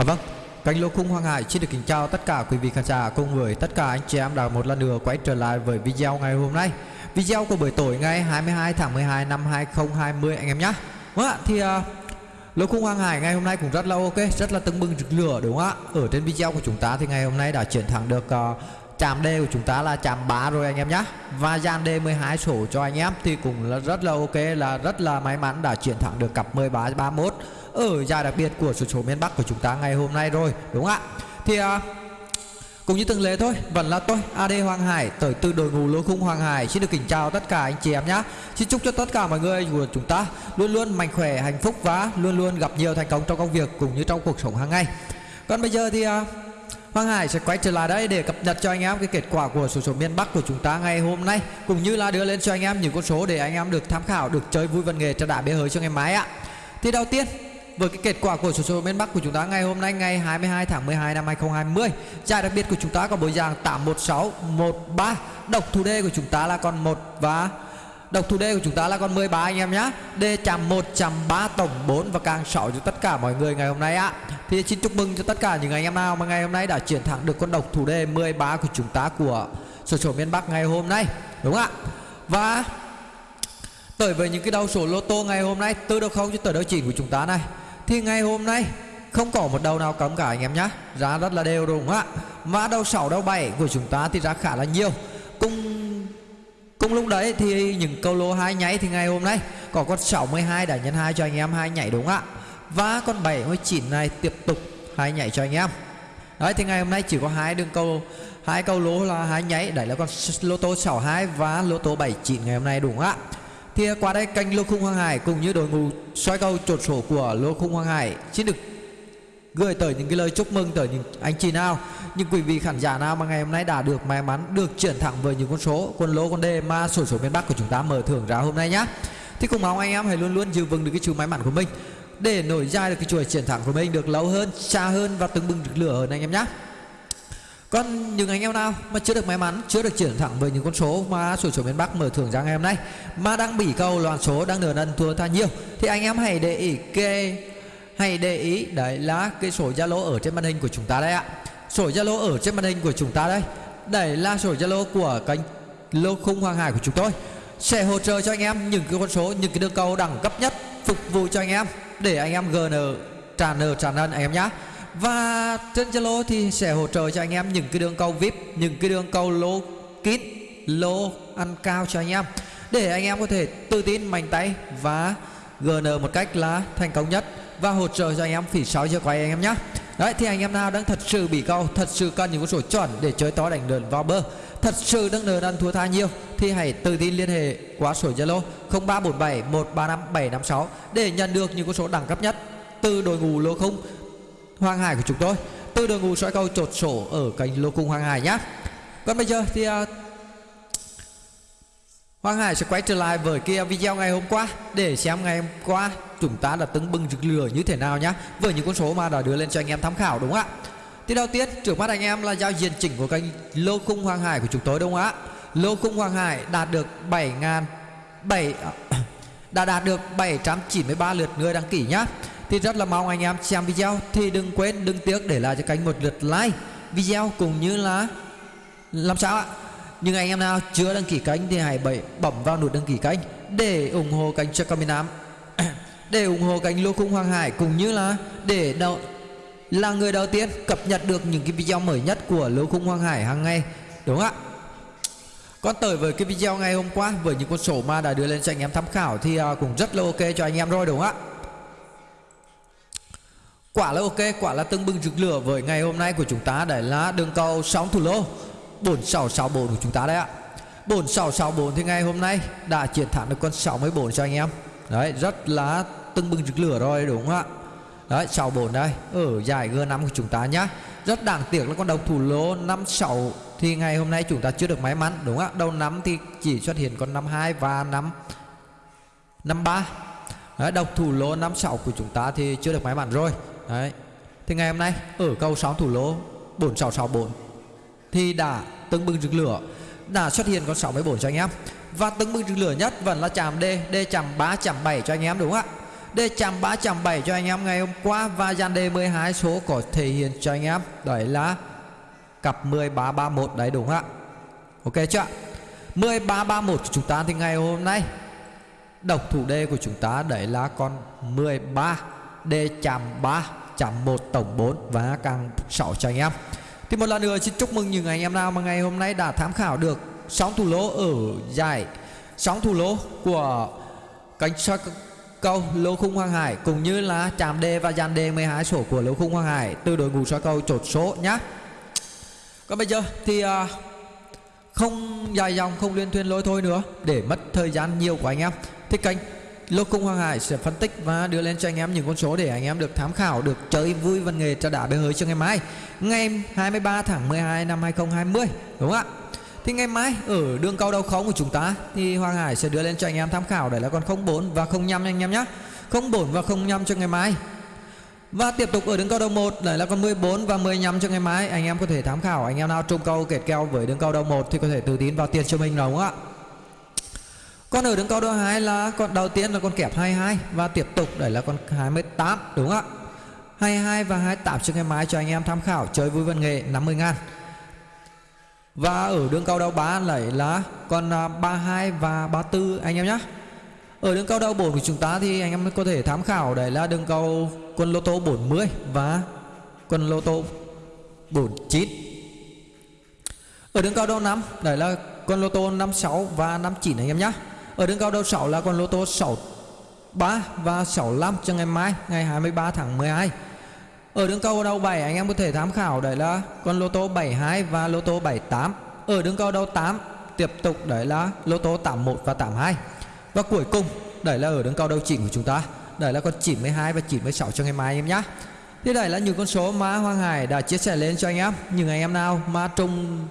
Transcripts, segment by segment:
À vâng, kênh Lô Khung Hoàng Hải xin được kính chào tất cả quý vị khán giả cùng với tất cả anh chị em đã một lần nữa quay trở lại với video ngày hôm nay. Video của buổi tối ngày 22 tháng 12 năm 2020 anh em nhé. Vâng ạ, thì à, uh, Lô Khung Hoàng Hải ngày hôm nay cũng rất là ok, rất là tưng bừng rực lửa đúng không ạ? Ở trên video của chúng ta thì ngày hôm nay đã chiến thắng được uh, chạm D của chúng ta là chạm 3 rồi anh em nhé Và dàn D 12 sổ cho anh em thì cũng là rất là ok là rất là may mắn đã chiến thắng được cặp 13 31 ở giải đặc biệt của số số miền Bắc của chúng ta ngày hôm nay rồi đúng không ạ? Thì à, cũng như từng lệ thôi vẫn là tôi AD Hoàng Hải tới từ đội ngũ lô khung Hoàng Hải. Xin được kính chào tất cả anh chị em nhé xin chúc cho tất cả mọi người của chúng ta luôn luôn mạnh khỏe hạnh phúc và luôn luôn gặp nhiều thành công trong công việc cũng như trong cuộc sống hàng ngày. Còn bây giờ thì à, Hoàng Hải sẽ quay trở lại đây để cập nhật cho anh em cái kết quả của số số miền Bắc của chúng ta ngày hôm nay, cũng như là đưa lên cho anh em những con số để anh em được tham khảo, được chơi vui văn nghề cho đã bế hơi cho ngày mai ạ. Thì đầu tiên, với cái kết quả của số số miền Bắc của chúng ta ngày hôm nay, ngày 22 tháng 12 năm 2020 giải đặc biệt của chúng ta có bộ dạng 81613 độc thủ đề của chúng ta là còn 1 và độc thủ đề của chúng ta là con 13 anh em nhé D chạm 1 chạm 3 tổng 4 và càng 6 cho tất cả mọi người ngày hôm nay ạ. Thì xin chúc mừng cho tất cả những anh em nào mà ngày hôm nay đã chiến thắng được con độc thủ đề 13 của chúng ta của sổ sổ miền Bắc ngày hôm nay. Đúng không ạ? Và tới với những cái đầu số lô tô ngày hôm nay, từ đầu không cho tới đầu chỉ của chúng ta này. Thì ngày hôm nay không có một đầu nào cấm cả anh em nhé giá rất là đều đúng không ạ? Mã đầu 6 đầu 7 của chúng ta thì giá khá là nhiều. Cùng cùng lúc đấy thì những câu lô hai nháy thì ngày hôm nay có con 62 đã nhân hai cho anh em, hai nhảy đúng không ạ? Và con 79 này tiếp tục hai nhảy cho anh em. Đấy, thì ngày hôm nay chỉ có hai đường câu, hai câu lô là hai nháy. Đấy là con lô tô 62 và lô tô 79 ngày hôm nay đúng không ạ? Thì qua đây kênh lô khung hoàng hải cùng như đội ngũ soi câu trột sổ của lô khung hoàng hải xin được gửi tới những cái lời chúc mừng tới những anh chị nào. Những quý vị khán giả nào mà ngày hôm nay đã được may mắn, được chuyển thẳng với những con số quân lô, con đề mà sổ số miền bắc của chúng ta mở thưởng ra hôm nay nhá. Thì cùng mong anh em hãy luôn luôn giữ vững được cái chuỗi may mắn của mình, để nổi dài được cái chuỗi chiến thắng của mình được lâu hơn, xa hơn và từng bừng được lửa hơn anh em nhé còn những anh em nào mà chưa được may mắn, chưa được chuyển thẳng với những con số mà sổ số miền Bắc mở thưởng ra ngày hôm nay, mà đang bị câu loạn số, đang nửa lần thua tha nhiều, thì anh em hãy để ý cái hãy để ý, đấy là cái sổ Zalo ở trên màn hình của chúng ta đây ạ. Sổ Zalo ở trên màn hình của chúng ta đây. Đây là sổ Zalo của kênh lô khung hoàng hải của chúng tôi. Sẽ hỗ trợ cho anh em những cái con số, những cái đường cầu đẳng cấp nhất phục vụ cho anh em. Để anh em GN tràn nợ tràn nợ anh em nhé và trên Zalo thì sẽ hỗ trợ cho anh em những cái đường cầu VIP, những cái đường cầu lô kín, lô ăn cao cho anh em. Để anh em có thể tự tin, mạnh tay và GN một cách là thành công nhất và hỗ trợ cho anh em phỉ sáu cho quay anh em nhé Đấy thì anh em nào đang thật sự bị câu Thật sự cần những con số chuẩn để chơi to đánh lớn vào bơ Thật sự đang nợ ăn thua tha nhiều Thì hãy tự tin liên hệ qua số Zalo 0347 135 756 Để nhận được những con số đẳng cấp nhất Từ đội ngũ lô khung Hoàng Hải của chúng tôi Từ đội ngũ soi câu chột sổ ở kênh lô cung Hoàng Hải nhé Còn bây giờ thì uh, Hoàng Hải sẽ quay trở lại với kia video ngày hôm qua để xem ngày hôm qua chúng ta đã tưng bừng rực lửa như thế nào nhá, với những con số mà đã đưa lên cho anh em tham khảo đúng không ạ? Thì đầu tiên, trước mắt anh em là giao diện chỉnh của kênh lô khung Hoàng Hải của chúng tôi đúng không ạ? Lô khung Hoàng Hải đạt được 7 ngàn 7 đã đạt được 793 lượt người đăng ký nhá. Thì rất là mong anh em xem video thì đừng quên, đừng tiếc để lại cho kênh một lượt like video cũng như là làm sao ạ? Nhưng anh em nào chưa đăng ký kênh thì hãy bấm bấm vào nút đăng ký kênh để ủng hộ kênh cho Nam. Để ủng hộ kênh Lô Khung Hoàng Hải cũng như là để đầu là người đầu tiên cập nhật được những cái video mới nhất của Lô Khung Hoàng Hải hàng ngày, đúng không ạ? Còn tới với cái video ngày hôm qua, với những con số mà đã đưa lên cho anh em tham khảo thì à, cũng rất là ok cho anh em rồi, đúng không ạ? Quả là ok, quả là tưng bừng rực lửa với ngày hôm nay của chúng ta, đấy là đường cầu sóng thủ lô. 4664 của chúng ta đấy ạ. 4664 thì ngày hôm nay đã chiến thắng được con 64 cho anh em. Đấy rất là tưng bừng rực lửa rồi đúng không ạ? Đấy 64 đây ở giải G5 của chúng ta nhá. Rất đáng tiếc là con đồng thủ lô 56 thì ngày hôm nay chúng ta chưa được may mắn đúng không ạ? Đầu năm thì chỉ xuất hiện con 52 và 5 53 Đấy, độc thủ lô 56 của chúng ta thì chưa được may mắn rồi. Đấy Thì ngày hôm nay ở câu 6 thủ lô 4664 thì đã tưng bừng rực lửa. Đã xuất hiện con 64 cho anh em. Và tưng bừng rực lửa nhất vẫn là chạm D D chạm 3 chạm 7 cho anh em, đúng không ạ? D chạm 3 chạm 7 cho anh em ngày hôm qua và dàn đề 12 số có thể hiện cho anh em. Đấy là cặp 1331 đấy, đúng không ạ? Ok chưa? 1331 của chúng ta thì ngày hôm nay, độc thủ D của chúng ta đấy là con 13 D chạm 3 chạm 1 tổng 4 và càng 6 cho anh em thì một lần nữa xin chúc mừng những anh em nào mà ngày hôm nay đã tham khảo được sóng thủ lỗ ở giải sóng thủ lỗ của cánh soi câu lô khung Hoàng Hải cũng như là chạm đề và dàn đề 12 số của lô khung Hoàng Hải từ đội ngũ soi câu chột số nhá. Còn bây giờ thì uh, không dài dòng không liên thuyên lối thôi nữa để mất thời gian nhiều của anh em thì kênh lô cung Hoàng Hải sẽ phân tích và đưa lên cho anh em những con số để anh em được tham khảo, được chơi vui văn nghề cho đã bê hơi cho ngày mai. Ngày 23 tháng 12 năm 2020 đúng không ạ? Thì ngày mai ở đường cao đầu khống của chúng ta thì Hoàng Hải sẽ đưa lên cho anh em tham khảo, đấy là con 04 và 05 anh em nhé 04 và 05 cho ngày mai. Và tiếp tục ở đường cao đầu 1 đấy là con 14 và 15 cho ngày mai. Anh em có thể tham khảo, anh em nào trùng câu kẹt keo với đường cao đầu 1 thì có thể tự tin vào tiền cho mình đúng không ạ? Con ở đường câu đôi hai là con đầu tiên là con kẹp 22 và tiếp tục đấy là con 28 đúng không ạ? 22 và 28 cho ngày mai cho anh em tham khảo chơi vui văn nghệ 50 ngàn. Và ở đường cao đầu 3 lại là con à, 32 và 34 anh em nhé Ở đường cao đầu 4 của chúng ta thì anh em có thể tham khảo đấy là đường cao quân lô tô 40 và quân lô tô 49 Ở đường cao đầu 5 đấy là con lô tô 56 và 59 anh em nhé ở đường cao đầu 6 là con lô tô 63 và 65 cho ngày mai, ngày 23 tháng 12 ở đường cao đầu 7 anh em có thể tham khảo đấy là con lô tô 72 và lô tô 78. Ở đường cao đầu 8 tiếp tục đấy là lô tô 81 và 82. Và cuối cùng đấy là ở đường cao đầu chỉnh của chúng ta. Đấy là con 92 và 96 cho ngày mai anh em nhé. Thế đây là những con số mà Hoàng Hải đã chia sẻ lên cho anh em. Những anh em nào mà trùng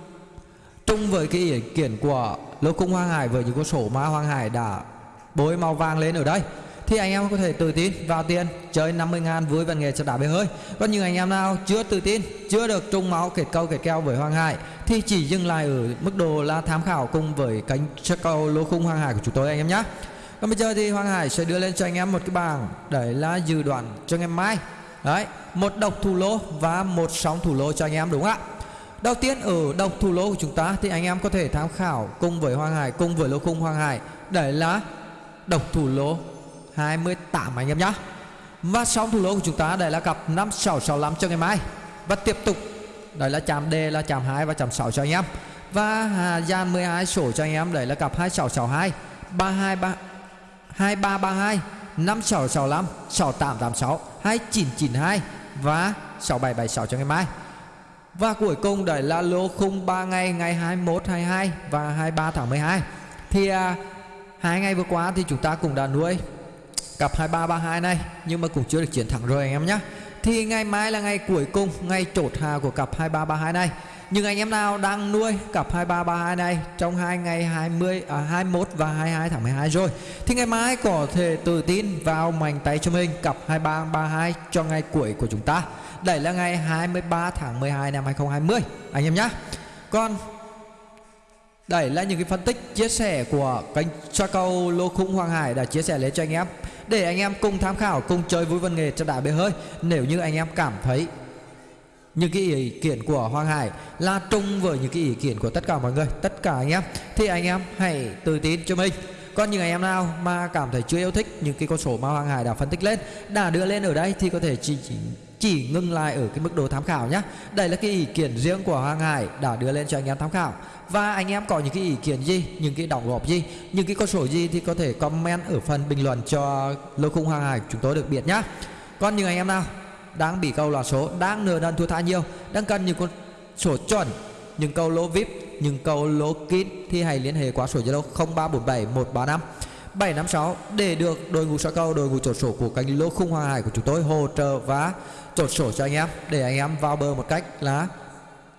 trùng với cái ý kiến của lô cung Hoàng Hải với những con sổ mã Hoàng Hải đã bôi màu vàng lên ở đây. Thì anh em có thể tự tin vào tiền, chơi 50 ngàn vui văn nghệ cho đá bể hơi. Còn những anh em nào chưa tự tin, chưa được trung máu, kết câu, kết keo với Hoàng Hải, thì chỉ dừng lại ở mức độ là tham khảo cùng với cánh check câu lô khung Hoàng Hải của chúng tôi anh em nhé còn bây giờ thì Hoàng Hải sẽ đưa lên cho anh em một cái bảng, để là dự đoán cho ngày mai. Đấy, một độc thủ lô và một sóng thủ lô cho anh em, đúng không ạ? Đầu tiên, ở độc thủ lô của chúng ta thì anh em có thể tham khảo cùng với Hoàng Hải, cùng với lô khung Hoàng Hải. Đấy là độc thủ lô 28 anh em nhá. Và xong thủ lô của chúng ta đây là cặp 5665 cho ngày mai. Và tiếp tục Đây là chạm D, là chạm 2 và chạm 6 cho anh em. Và Hà Giang 12 sổ cho anh em, đấy là cặp 2662 323 2332 5665 6886 2992 và 6776 cho ngày mai. Và cuối cùng đấy là lô khung 3 ngày ngày 21, 22 và 23 tháng 12 Thì à, hai ngày vừa qua thì chúng ta cũng đã nuôi cặp 2332 này nhưng mà cũng chưa được chiến thắng rồi anh em nhé thì ngày mai là ngày cuối cùng ngày chốt hà của cặp 2332 này nhưng anh em nào đang nuôi cặp 2332 này trong hai ngày 20 à, 21 và 22 tháng 12 rồi thì ngày mai có thể tự tin vào mảnh tay cho mình cặp 2332 cho ngày cuối của chúng ta. Đây là ngày 23 tháng 12 năm 2020 anh em nhé. Còn đây là những cái phân tích chia sẻ của kênh cho câu lô khung Hoàng Hải đã chia sẻ lên cho anh em để anh em cùng tham khảo cùng chơi vui văn nghề cho đại bể hơi nếu như anh em cảm thấy những cái ý kiến của Hoàng Hải là trùng với những cái ý kiến của tất cả mọi người. Tất cả anh em. Thì anh em hãy tự tin cho mình. Còn những anh em nào mà cảm thấy chưa yêu thích những cái con số mà Hoàng Hải đã phân tích lên đã đưa lên ở đây thì có thể chỉ, chỉ chỉ ngưng lại ở cái mức độ tham khảo nhé đây là cái ý kiến riêng của Hoàng Hải đã đưa lên cho anh em tham khảo. Và anh em có những cái ý kiến gì? Những cái đóng góp gì? Những cái con số gì thì có thể comment ở phần bình luận cho lô khung Hoàng Hải chúng tôi được biết nhé còn những anh em nào đang bị câu lọt số đang nợ nần thua tha nhiều. Đang cần những con sổ chuẩn, những câu lỗ vip, những câu lỗ kín thì hãy liên hệ qua số zalo 0347 135 756 để được đội ngũ soi câu, đội ngũ chốt sổ của cánh lô khung Hoàng Hải của chúng tôi hỗ trợ và chốt sổ cho anh em. Để anh em vào bờ một cách là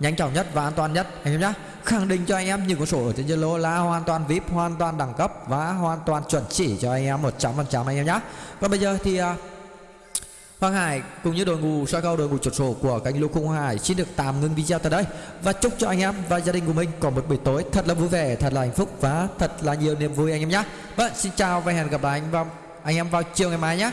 nhanh chóng nhất và an toàn nhất, anh em nhé khẳng định cho anh em những con sổ ở trên Zalo là hoàn toàn VIP, hoàn toàn đẳng cấp và hoàn toàn chuẩn chỉ cho anh em 100% anh em nhé còn bây giờ thì à, Hoàng Hải cùng như đội ngũ soi cao đội ngũ chốt sổ của cánh lô Khung Hoàng Hải xin được tạm ngưng video tại đây và chúc cho anh em và gia đình của mình có một buổi tối thật là vui vẻ, thật là hạnh phúc và thật là nhiều niềm vui anh em nhé. Vâng, xin chào và hẹn gặp lại anh anh em vào chiều ngày mai nhé.